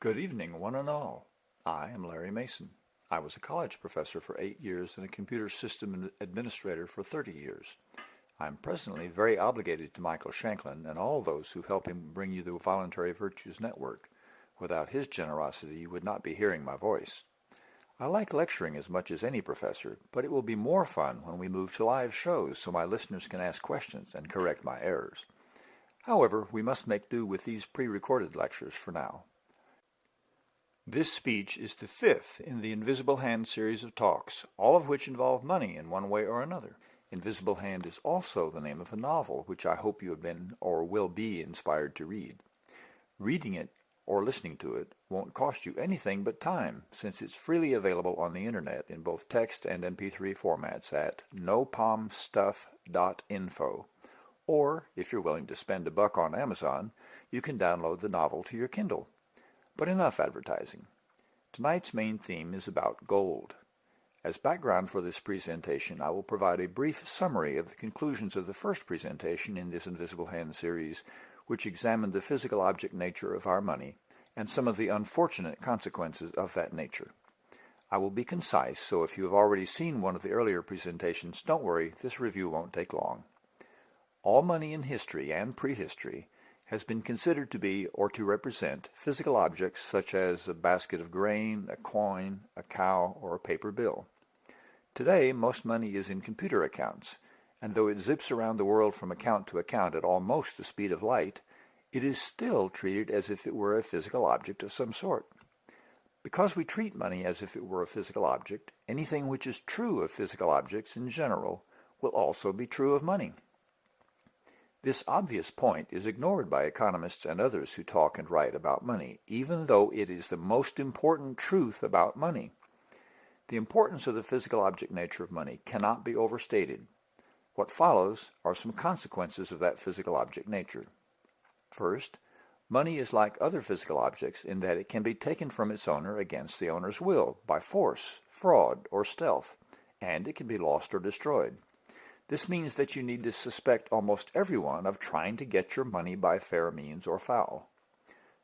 Good evening, one and all. I am Larry Mason. I was a college professor for eight years and a computer system administrator for 30 years. I am presently very obligated to Michael Shanklin and all those who help him bring you the Voluntary Virtues Network. Without his generosity, you would not be hearing my voice. I like lecturing as much as any professor, but it will be more fun when we move to live shows so my listeners can ask questions and correct my errors. However, we must make do with these pre-recorded lectures for now. This speech is the fifth in the Invisible Hand series of talks, all of which involve money in one way or another. Invisible Hand is also the name of a novel which I hope you have been or will be inspired to read. Reading it or listening to it won't cost you anything but time since it's freely available on the internet in both text and MP3 formats at nopalmstuff.info. Or, if you're willing to spend a buck on Amazon, you can download the novel to your Kindle. But enough advertising. Tonight's main theme is about gold. As background for this presentation, I will provide a brief summary of the conclusions of the first presentation in this Invisible Hand series, which examined the physical object nature of our money and some of the unfortunate consequences of that nature. I will be concise, so if you have already seen one of the earlier presentations, don't worry, this review won't take long. All money in history and prehistory has been considered to be or to represent physical objects such as a basket of grain, a coin, a cow, or a paper bill. Today, most money is in computer accounts, and though it zips around the world from account to account at almost the speed of light, it is still treated as if it were a physical object of some sort. Because we treat money as if it were a physical object, anything which is true of physical objects in general will also be true of money. This obvious point is ignored by economists and others who talk and write about money, even though it is the most important truth about money. The importance of the physical object nature of money cannot be overstated. What follows are some consequences of that physical object nature. First, money is like other physical objects in that it can be taken from its owner against the owner's will, by force, fraud, or stealth, and it can be lost or destroyed. This means that you need to suspect almost everyone of trying to get your money by fair means or foul.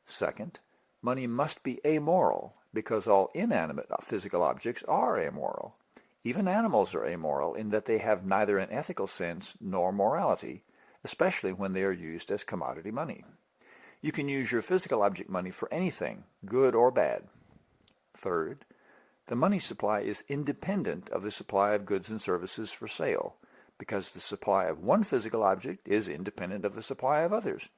Second, money must be amoral because all inanimate physical objects are amoral. Even animals are amoral in that they have neither an ethical sense nor morality, especially when they are used as commodity money. You can use your physical object money for anything, good or bad. Third, the money supply is independent of the supply of goods and services for sale, because the supply of one physical object is independent of the supply of others.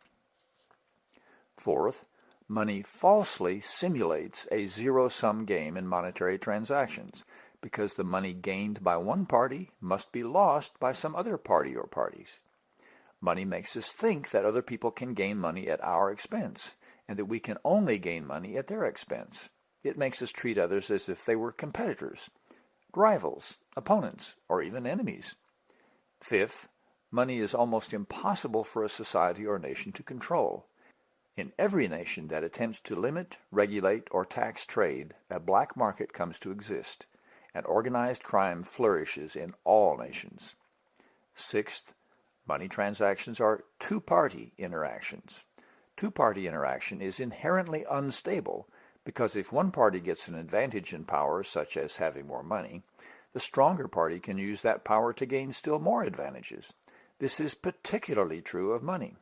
Fourth, money falsely simulates a zero-sum game in monetary transactions because the money gained by one party must be lost by some other party or parties. Money makes us think that other people can gain money at our expense and that we can only gain money at their expense. It makes us treat others as if they were competitors, rivals, opponents, or even enemies. Fifth, money is almost impossible for a society or nation to control. In every nation that attempts to limit, regulate, or tax trade, a black market comes to exist, and organized crime flourishes in all nations. Sixth, money transactions are two-party interactions. Two-party interaction is inherently unstable because if one party gets an advantage in power, such as having more money, the stronger party can use that power to gain still more advantages. This is particularly true of money.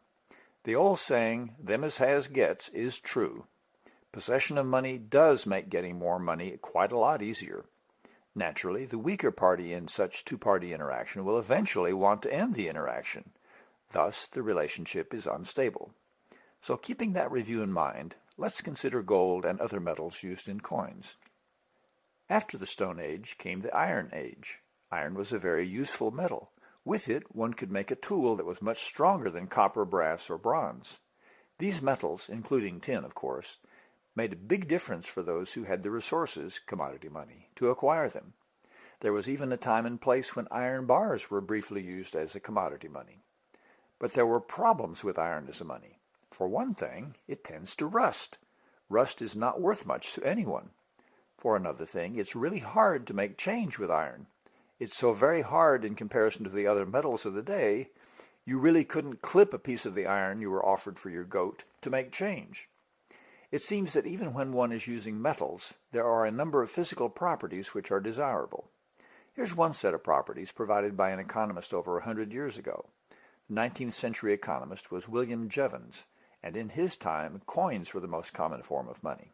The old saying, them as has gets, is true. Possession of money does make getting more money quite a lot easier. Naturally, the weaker party in such two-party interaction will eventually want to end the interaction. Thus, the relationship is unstable. So keeping that review in mind, let's consider gold and other metals used in coins. After the Stone Age came the Iron Age. Iron was a very useful metal. With it, one could make a tool that was much stronger than copper, brass, or bronze. These metals, including tin, of course, made a big difference for those who had the resources, commodity money, to acquire them. There was even a time and place when iron bars were briefly used as a commodity money. But there were problems with iron as a money. For one thing, it tends to rust. Rust is not worth much to anyone. For another thing, it's really hard to make change with iron. It's so very hard in comparison to the other metals of the day, you really couldn't clip a piece of the iron you were offered for your goat to make change. it seems that even when one is using metals, there are a number of physical properties which are desirable. Here's one set of properties provided by an economist over a hundred years ago. The 19th century economist was William Jevons, and in his time, coins were the most common form of money.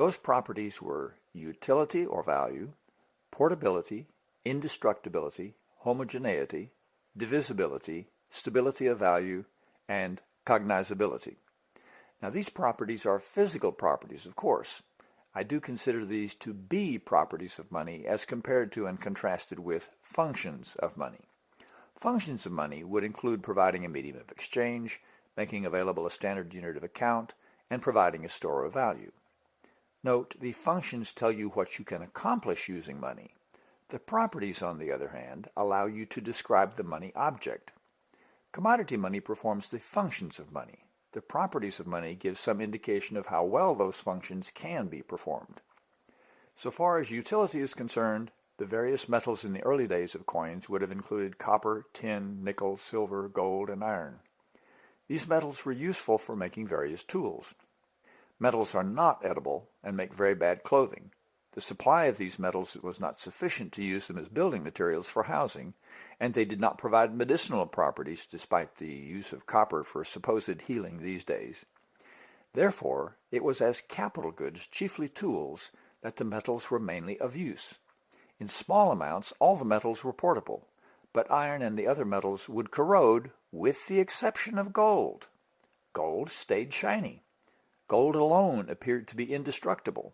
Those properties were utility or value, portability, indestructibility, homogeneity, divisibility, stability of value, and cognizability. Now these properties are physical properties, of course. I do consider these to be properties of money as compared to and contrasted with functions of money. Functions of money would include providing a medium of exchange, making available a standard unit of account, and providing a store of value. Note, the functions tell you what you can accomplish using money. The properties, on the other hand, allow you to describe the money object. Commodity money performs the functions of money. The properties of money give some indication of how well those functions can be performed. So far as utility is concerned, the various metals in the early days of coins would have included copper, tin, nickel, silver, gold, and iron. These metals were useful for making various tools. Metals are not edible and make very bad clothing. The supply of these metals was not sufficient to use them as building materials for housing, and they did not provide medicinal properties despite the use of copper for supposed healing these days. Therefore, it was as capital goods, chiefly tools, that the metals were mainly of use. In small amounts, all the metals were portable, but iron and the other metals would corrode with the exception of gold. Gold stayed shiny. Gold alone appeared to be indestructible.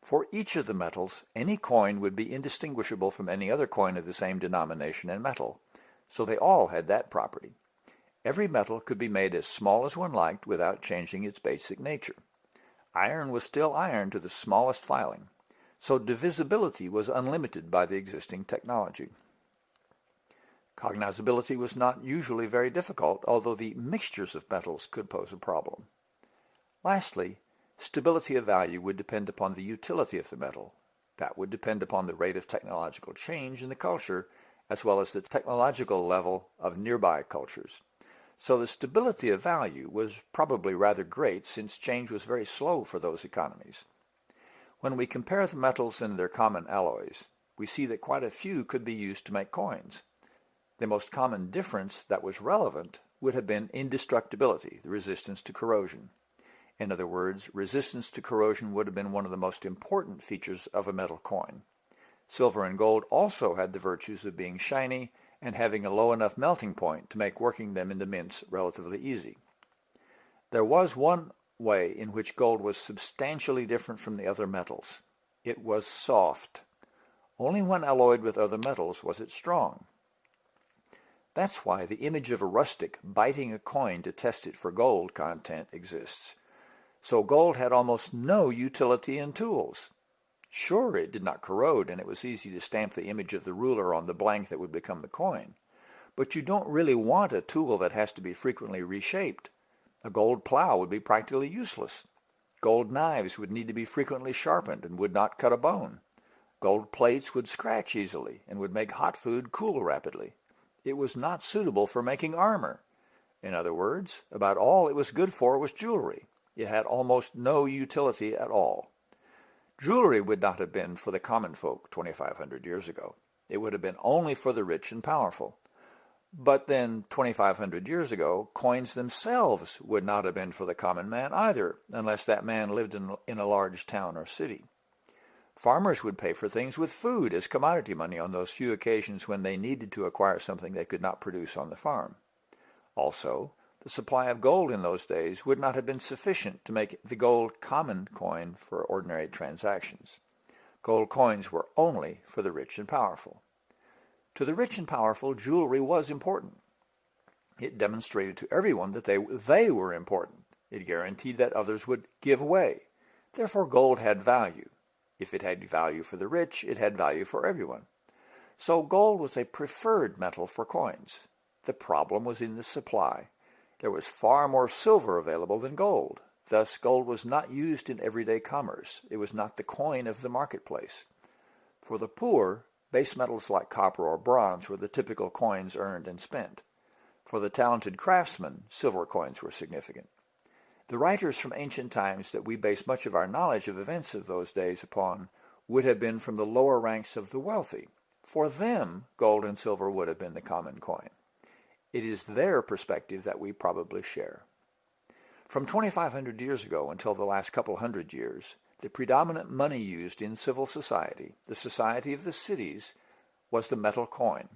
For each of the metals, any coin would be indistinguishable from any other coin of the same denomination and metal, so they all had that property. Every metal could be made as small as one liked without changing its basic nature. Iron was still iron to the smallest filing, so divisibility was unlimited by the existing technology. Cognizability was not usually very difficult, although the mixtures of metals could pose a problem. Lastly, stability of value would depend upon the utility of the metal. That would depend upon the rate of technological change in the culture, as well as the technological level of nearby cultures. So the stability of value was probably rather great since change was very slow for those economies. When we compare the metals and their common alloys, we see that quite a few could be used to make coins. The most common difference that was relevant would have been indestructibility, the resistance to corrosion. In other words, resistance to corrosion would have been one of the most important features of a metal coin. Silver and gold also had the virtues of being shiny and having a low enough melting point to make working them into mints relatively easy. There was one way in which gold was substantially different from the other metals. It was soft. Only when alloyed with other metals was it strong. That's why the image of a rustic biting a coin to test it for gold content exists. So gold had almost no utility in tools. Sure, it did not corrode, and it was easy to stamp the image of the ruler on the blank that would become the coin. But you don't really want a tool that has to be frequently reshaped. A gold plow would be practically useless. Gold knives would need to be frequently sharpened and would not cut a bone. Gold plates would scratch easily and would make hot food cool rapidly it was not suitable for making armor. In other words, about all it was good for was jewelry. It had almost no utility at all. Jewelry would not have been for the common folk 2,500 years ago. It would have been only for the rich and powerful. But then, 2,500 years ago, coins themselves would not have been for the common man either, unless that man lived in, in a large town or city. Farmers would pay for things with food as commodity money on those few occasions when they needed to acquire something they could not produce on the farm. Also, the supply of gold in those days would not have been sufficient to make the gold common coin for ordinary transactions. Gold coins were only for the rich and powerful. To the rich and powerful, jewelry was important. It demonstrated to everyone that they, they were important. It guaranteed that others would give way. Therefore, gold had value. If it had value for the rich, it had value for everyone. So gold was a preferred metal for coins. The problem was in the supply. There was far more silver available than gold. Thus, gold was not used in everyday commerce. It was not the coin of the marketplace. For the poor, base metals like copper or bronze were the typical coins earned and spent. For the talented craftsmen, silver coins were significant. The writers from ancient times that we base much of our knowledge of events of those days upon would have been from the lower ranks of the wealthy. For them, gold and silver would have been the common coin. It is their perspective that we probably share. From 2,500 years ago until the last couple hundred years, the predominant money used in civil society, the society of the cities, was the metal coin.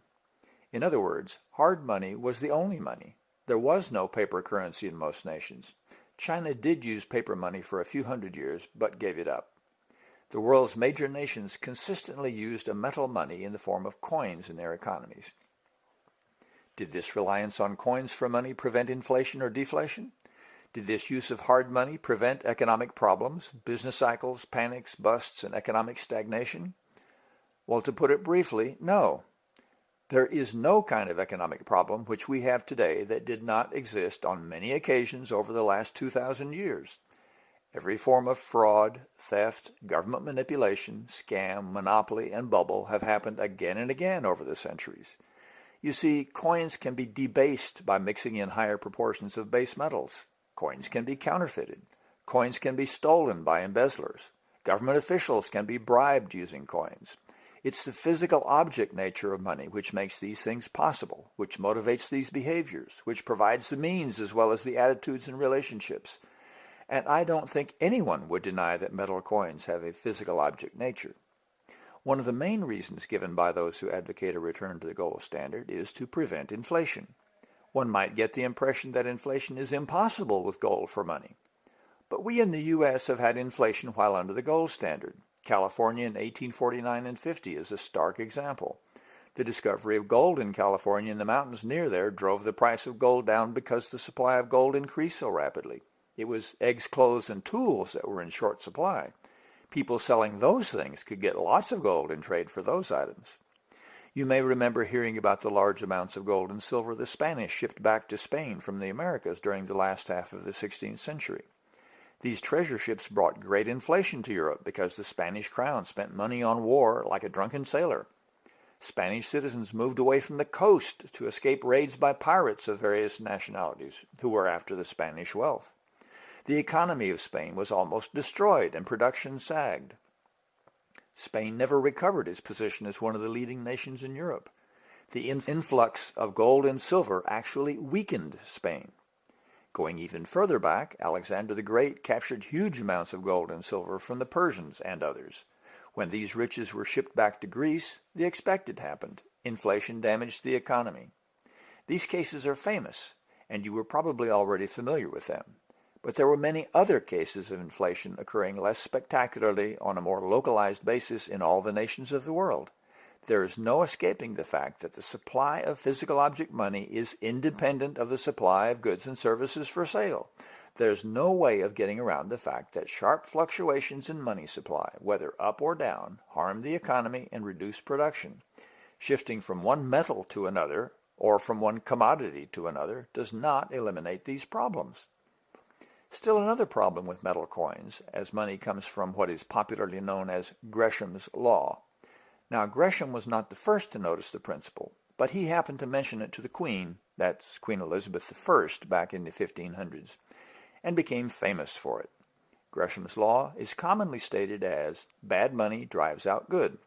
In other words, hard money was the only money. There was no paper currency in most nations. China did use paper money for a few hundred years, but gave it up. The world's major nations consistently used a metal money in the form of coins in their economies. Did this reliance on coins for money prevent inflation or deflation? Did this use of hard money prevent economic problems, business cycles, panics, busts, and economic stagnation? Well, to put it briefly, no. There is no kind of economic problem which we have today that did not exist on many occasions over the last 2,000 years. Every form of fraud, theft, government manipulation, scam, monopoly, and bubble have happened again and again over the centuries. You see, coins can be debased by mixing in higher proportions of base metals. Coins can be counterfeited. Coins can be stolen by embezzlers. Government officials can be bribed using coins. It's the physical object nature of money which makes these things possible, which motivates these behaviors, which provides the means as well as the attitudes and relationships. And I don't think anyone would deny that metal coins have a physical object nature. One of the main reasons given by those who advocate a return to the gold standard is to prevent inflation. One might get the impression that inflation is impossible with gold for money. But we in the U.S. have had inflation while under the gold standard. California in 1849 and 50 is a stark example. The discovery of gold in California in the mountains near there drove the price of gold down because the supply of gold increased so rapidly. It was eggs, clothes, and tools that were in short supply. People selling those things could get lots of gold in trade for those items. You may remember hearing about the large amounts of gold and silver the Spanish shipped back to Spain from the Americas during the last half of the 16th century. These treasure ships brought great inflation to Europe because the Spanish crown spent money on war like a drunken sailor. Spanish citizens moved away from the coast to escape raids by pirates of various nationalities who were after the Spanish wealth. The economy of Spain was almost destroyed and production sagged. Spain never recovered its position as one of the leading nations in Europe. The influx of gold and silver actually weakened Spain. Going even further back, Alexander the Great captured huge amounts of gold and silver from the Persians and others. When these riches were shipped back to Greece, the expected happened. Inflation damaged the economy. These cases are famous, and you were probably already familiar with them. But there were many other cases of inflation occurring less spectacularly on a more localized basis in all the nations of the world. There is no escaping the fact that the supply of physical object money is independent of the supply of goods and services for sale. There's no way of getting around the fact that sharp fluctuations in money supply, whether up or down, harm the economy and reduce production. Shifting from one metal to another, or from one commodity to another, does not eliminate these problems. Still another problem with metal coins, as money comes from what is popularly known as Gresham's Law. Now, Gresham was not the first to notice the principle, but he happened to mention it to the Queen, that's Queen Elizabeth I, back in the 1500s, and became famous for it. Gresham's Law is commonly stated as bad money drives out good.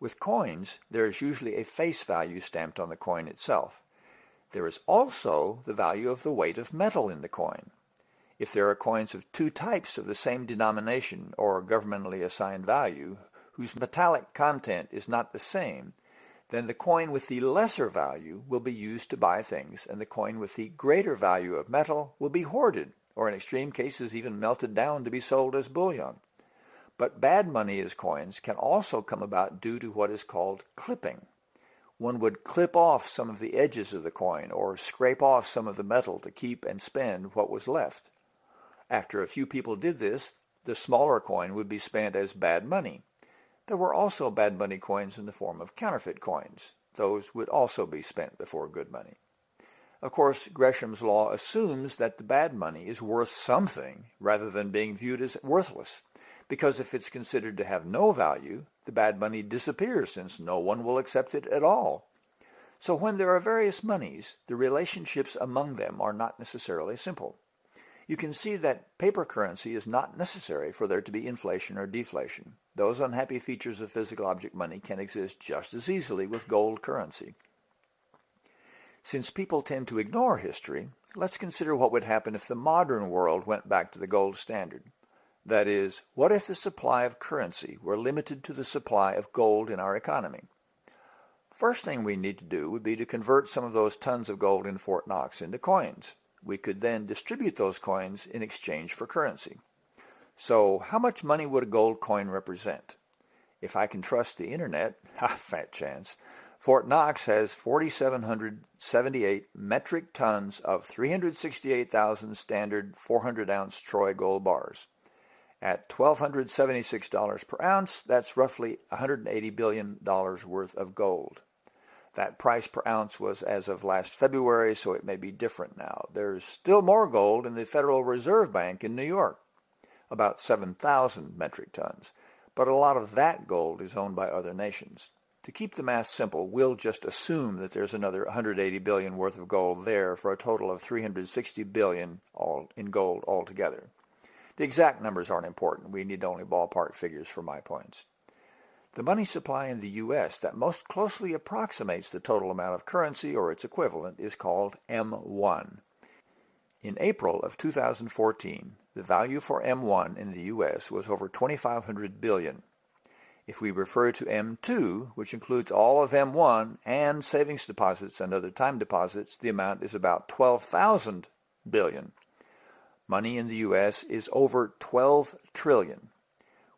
With coins, there is usually a face value stamped on the coin itself. There is also the value of the weight of metal in the coin. If there are coins of two types of the same denomination or governmentally assigned value, whose metallic content is not the same, then the coin with the lesser value will be used to buy things, and the coin with the greater value of metal will be hoarded, or in extreme cases even melted down to be sold as bullion. But bad money as coins can also come about due to what is called clipping. One would clip off some of the edges of the coin or scrape off some of the metal to keep and spend what was left. After a few people did this, the smaller coin would be spent as bad money. There were also bad money coins in the form of counterfeit coins. Those would also be spent before good money. Of course, Gresham's law assumes that the bad money is worth something rather than being viewed as worthless, because if it's considered to have no value, the bad money disappears since no one will accept it at all. So when there are various monies, the relationships among them are not necessarily simple. You can see that paper currency is not necessary for there to be inflation or deflation. Those unhappy features of physical object money can exist just as easily with gold currency. Since people tend to ignore history, let's consider what would happen if the modern world went back to the gold standard. That is, what if the supply of currency were limited to the supply of gold in our economy? First thing we need to do would be to convert some of those tons of gold in Fort Knox into coins. We could then distribute those coins in exchange for currency. So how much money would a gold coin represent? If I can trust the internet, ha, fat chance, Fort Knox has 4,778 metric tons of 368,000 standard 400-ounce Troy gold bars. At $1,276 per ounce, that's roughly $180 billion worth of gold. That price per ounce was as of last February, so it may be different now. There's still more gold in the Federal Reserve Bank in New York, about 7,000 metric tons, but a lot of that gold is owned by other nations. To keep the math simple, we'll just assume that there's another 180 billion worth of gold there for a total of 360 billion all in gold altogether. The exact numbers aren't important. We need only ballpark figures for my points. The money supply in the U.S. that most closely approximates the total amount of currency or its equivalent is called M1. In April of 2014, the value for M1 in the U.S. was over 2,500 billion. If we refer to M2, which includes all of M1 and savings deposits and other time deposits, the amount is about 12,000 billion. Money in the U.S. is over 12 trillion.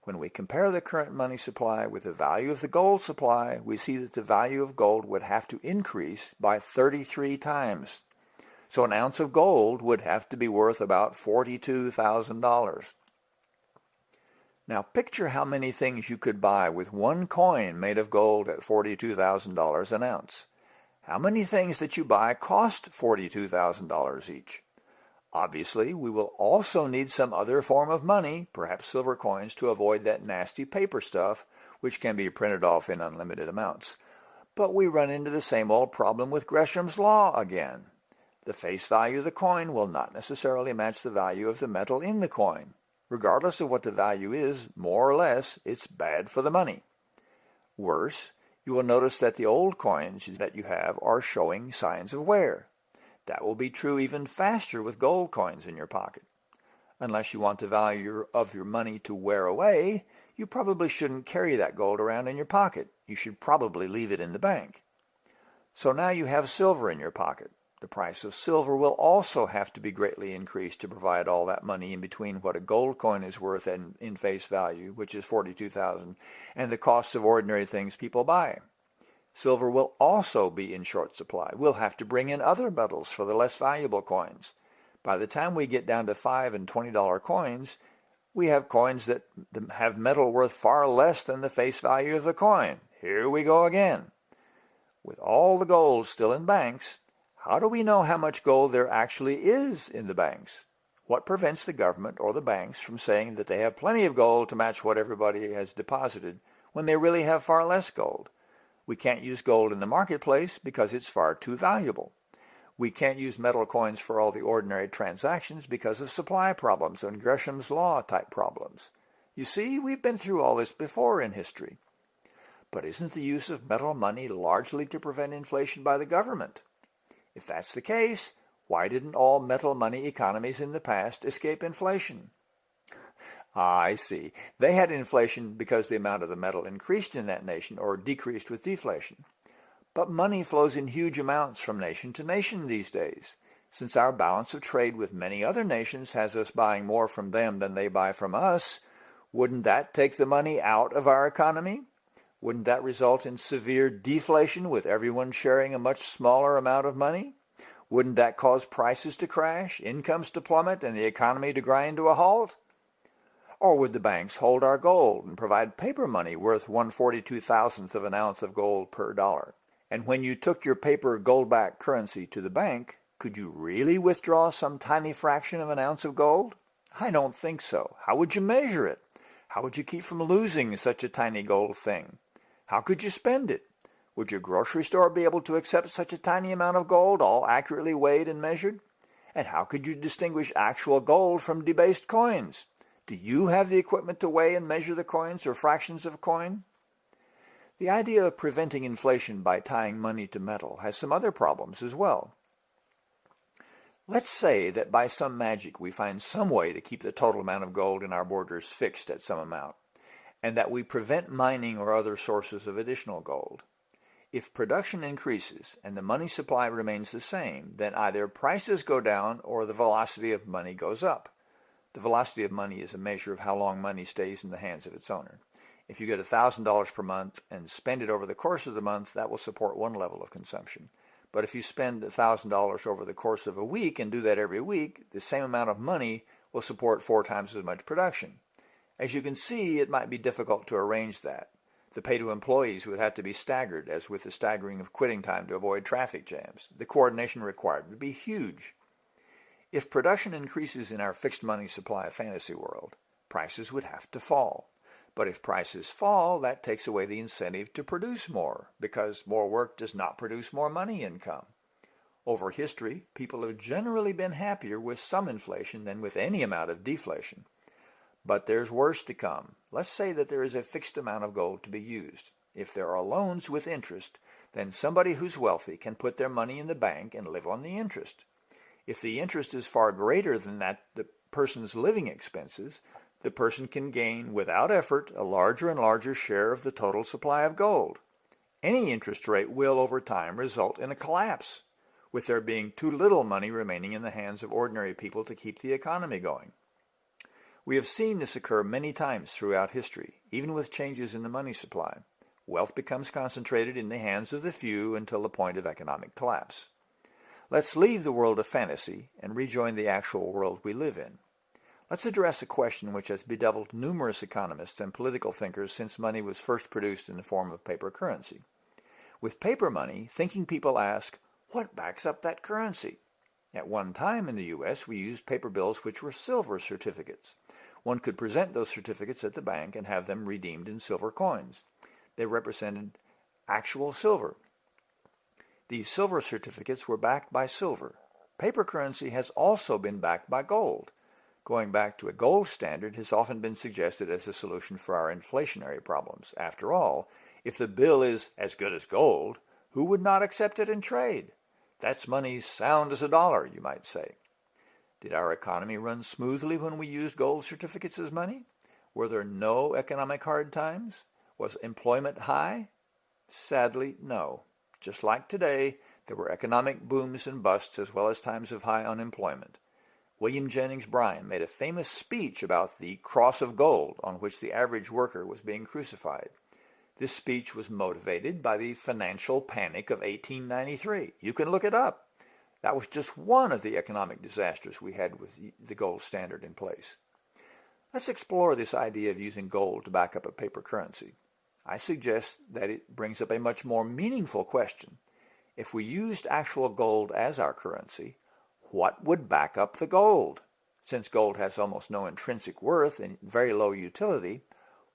When we compare the current money supply with the value of the gold supply, we see that the value of gold would have to increase by 33 times. So an ounce of gold would have to be worth about $42,000. Now picture how many things you could buy with one coin made of gold at $42,000 an ounce. How many things that you buy cost $42,000 each? Obviously, we will also need some other form of money, perhaps silver coins, to avoid that nasty paper stuff, which can be printed off in unlimited amounts. But we run into the same old problem with Gresham's law again. The face value of the coin will not necessarily match the value of the metal in the coin. Regardless of what the value is, more or less, it's bad for the money. Worse, you will notice that the old coins that you have are showing signs of wear. That will be true even faster with gold coins in your pocket. Unless you want the value of your money to wear away, you probably shouldn't carry that gold around in your pocket. You should probably leave it in the bank. So now you have silver in your pocket. The price of silver will also have to be greatly increased to provide all that money in between what a gold coin is worth in, in face value, which is 42,000, and the costs of ordinary things people buy. Silver will also be in short supply. We'll have to bring in other metals for the less valuable coins. By the time we get down to 5 and $20 coins, we have coins that have metal worth far less than the face value of the coin. Here we go again. With all the gold still in banks, how do we know how much gold there actually is in the banks? What prevents the government or the banks from saying that they have plenty of gold to match what everybody has deposited when they really have far less gold? We can't use gold in the marketplace because it's far too valuable. We can't use metal coins for all the ordinary transactions because of supply problems and Gresham's law type problems. You see, we've been through all this before in history. But isn't the use of metal money largely to prevent inflation by the government? If that's the case, why didn't all metal money economies in the past escape inflation? Ah, I see. They had inflation because the amount of the metal increased in that nation or decreased with deflation. But money flows in huge amounts from nation to nation these days. Since our balance of trade with many other nations has us buying more from them than they buy from us, wouldn't that take the money out of our economy? Wouldn't that result in severe deflation with everyone sharing a much smaller amount of money? Wouldn't that cause prices to crash, incomes to plummet, and the economy to grind to a halt? Or would the banks hold our gold and provide paper money worth 142 thousandth of an ounce of gold per dollar? And when you took your paper gold-backed currency to the bank, could you really withdraw some tiny fraction of an ounce of gold? I don't think so. How would you measure it? How would you keep from losing such a tiny gold thing? How could you spend it? Would your grocery store be able to accept such a tiny amount of gold, all accurately weighed and measured? And how could you distinguish actual gold from debased coins? Do you have the equipment to weigh and measure the coins or fractions of a coin? The idea of preventing inflation by tying money to metal has some other problems as well. Let's say that by some magic we find some way to keep the total amount of gold in our borders fixed at some amount, and that we prevent mining or other sources of additional gold. If production increases and the money supply remains the same, then either prices go down or the velocity of money goes up. The velocity of money is a measure of how long money stays in the hands of its owner. If you get $1,000 per month and spend it over the course of the month, that will support one level of consumption. But if you spend $1,000 over the course of a week and do that every week, the same amount of money will support four times as much production. As you can see, it might be difficult to arrange that. The pay to employees would have to be staggered, as with the staggering of quitting time to avoid traffic jams. The coordination required would be huge. If production increases in our fixed money supply fantasy world, prices would have to fall. But if prices fall, that takes away the incentive to produce more, because more work does not produce more money income. Over history, people have generally been happier with some inflation than with any amount of deflation. But there's worse to come. Let's say that there is a fixed amount of gold to be used. If there are loans with interest, then somebody who's wealthy can put their money in the bank and live on the interest. If the interest is far greater than that the person's living expenses, the person can gain without effort a larger and larger share of the total supply of gold. Any interest rate will over time result in a collapse, with there being too little money remaining in the hands of ordinary people to keep the economy going. We have seen this occur many times throughout history, even with changes in the money supply. Wealth becomes concentrated in the hands of the few until the point of economic collapse. Let's leave the world of fantasy and rejoin the actual world we live in. Let's address a question which has bedeviled numerous economists and political thinkers since money was first produced in the form of paper currency. With paper money, thinking people ask, what backs up that currency? At one time in the U.S., we used paper bills which were silver certificates. One could present those certificates at the bank and have them redeemed in silver coins. They represented actual silver. These silver certificates were backed by silver. Paper currency has also been backed by gold. Going back to a gold standard has often been suggested as a solution for our inflationary problems. After all, if the bill is as good as gold, who would not accept it in trade? That's money sound as a dollar, you might say. Did our economy run smoothly when we used gold certificates as money? Were there no economic hard times? Was employment high? Sadly, no. Just like today, there were economic booms and busts as well as times of high unemployment. William Jennings Bryan made a famous speech about the cross of gold on which the average worker was being crucified. This speech was motivated by the financial panic of 1893. You can look it up. That was just one of the economic disasters we had with the gold standard in place. Let's explore this idea of using gold to back up a paper currency. I suggest that it brings up a much more meaningful question. If we used actual gold as our currency, what would back up the gold? Since gold has almost no intrinsic worth and very low utility,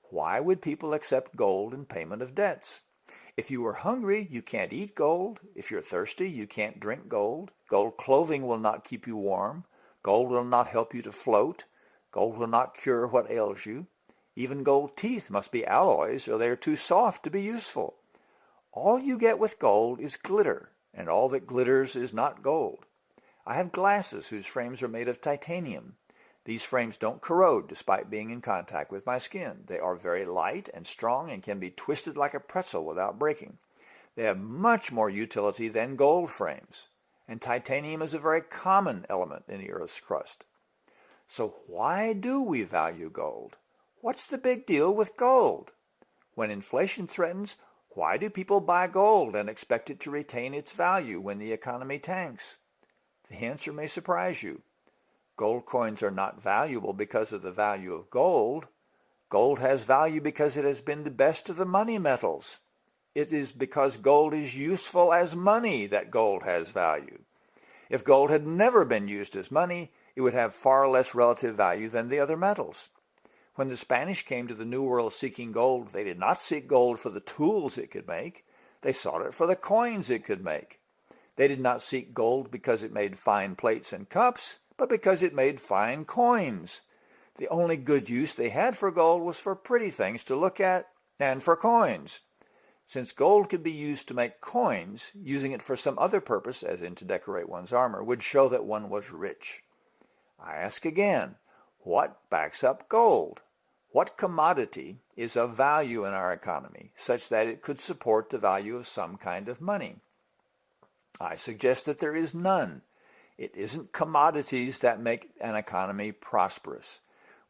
why would people accept gold in payment of debts? If you are hungry, you can't eat gold. If you're thirsty, you can't drink gold. Gold clothing will not keep you warm. Gold will not help you to float. Gold will not cure what ails you. Even gold teeth must be alloys or they are too soft to be useful. All you get with gold is glitter, and all that glitters is not gold. I have glasses whose frames are made of titanium. These frames don't corrode despite being in contact with my skin. They are very light and strong and can be twisted like a pretzel without breaking. They have much more utility than gold frames. And titanium is a very common element in the Earth's crust. So why do we value gold? What's the big deal with gold? When inflation threatens, why do people buy gold and expect it to retain its value when the economy tanks? The answer may surprise you. Gold coins are not valuable because of the value of gold. Gold has value because it has been the best of the money metals. It is because gold is useful as money that gold has value. If gold had never been used as money, it would have far less relative value than the other metals. When the Spanish came to the New World seeking gold, they did not seek gold for the tools it could make. They sought it for the coins it could make. They did not seek gold because it made fine plates and cups, but because it made fine coins. The only good use they had for gold was for pretty things to look at and for coins. Since gold could be used to make coins, using it for some other purpose, as in to decorate one's armor, would show that one was rich. I ask again, what backs up gold? What commodity is of value in our economy such that it could support the value of some kind of money? I suggest that there is none. It isn't commodities that make an economy prosperous.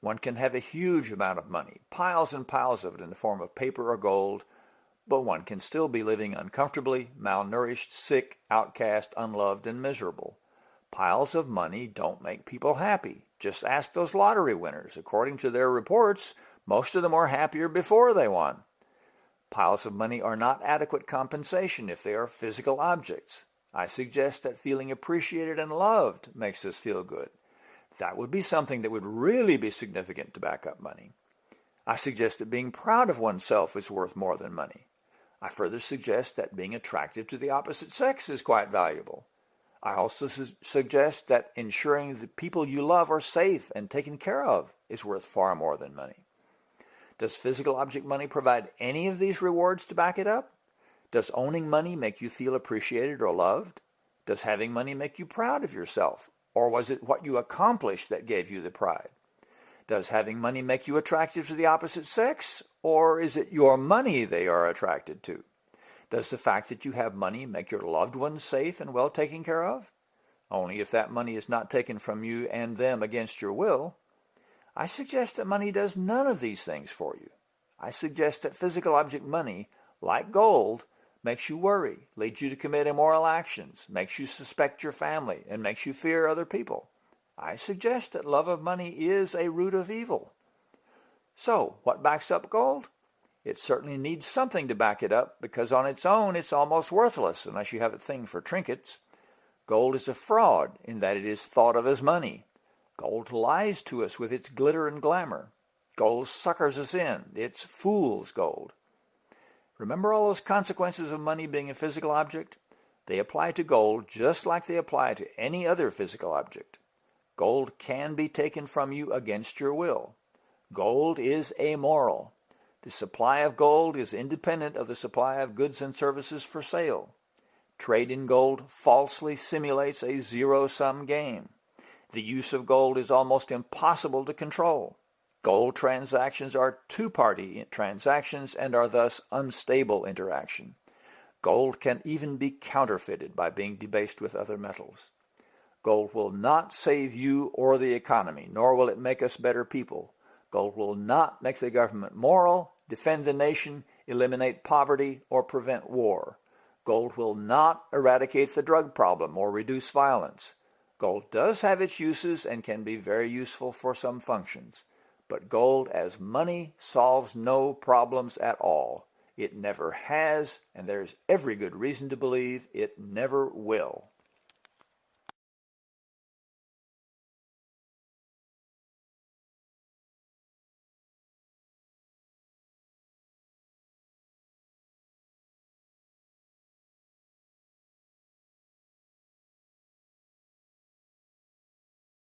One can have a huge amount of money, piles and piles of it in the form of paper or gold, but one can still be living uncomfortably, malnourished, sick, outcast, unloved, and miserable. Piles of money don't make people happy. Just ask those lottery winners. According to their reports, most of them are happier before they won. Piles of money are not adequate compensation if they are physical objects. I suggest that feeling appreciated and loved makes us feel good. That would be something that would really be significant to back up money. I suggest that being proud of oneself is worth more than money. I further suggest that being attractive to the opposite sex is quite valuable. I also su suggest that ensuring the people you love are safe and taken care of is worth far more than money. Does physical object money provide any of these rewards to back it up? Does owning money make you feel appreciated or loved? Does having money make you proud of yourself? Or was it what you accomplished that gave you the pride? Does having money make you attractive to the opposite sex? Or is it your money they are attracted to? Does the fact that you have money make your loved ones safe and well taken care of? Only if that money is not taken from you and them against your will. I suggest that money does none of these things for you. I suggest that physical object money, like gold, makes you worry, leads you to commit immoral actions, makes you suspect your family, and makes you fear other people. I suggest that love of money is a root of evil. So, what backs up gold? It certainly needs something to back it up because on its own it's almost worthless unless you have a thing for trinkets. Gold is a fraud in that it is thought of as money. Gold lies to us with its glitter and glamour. Gold suckers us in. It's fool's gold. Remember all those consequences of money being a physical object? They apply to gold just like they apply to any other physical object. Gold can be taken from you against your will. Gold is amoral. The supply of gold is independent of the supply of goods and services for sale. Trade in gold falsely simulates a zero-sum game. The use of gold is almost impossible to control. Gold transactions are two-party transactions and are thus unstable interaction. Gold can even be counterfeited by being debased with other metals. Gold will not save you or the economy, nor will it make us better people. Gold will not make the government moral, defend the nation, eliminate poverty, or prevent war. Gold will not eradicate the drug problem or reduce violence. Gold does have its uses and can be very useful for some functions. But gold as money solves no problems at all. It never has, and there's every good reason to believe it never will.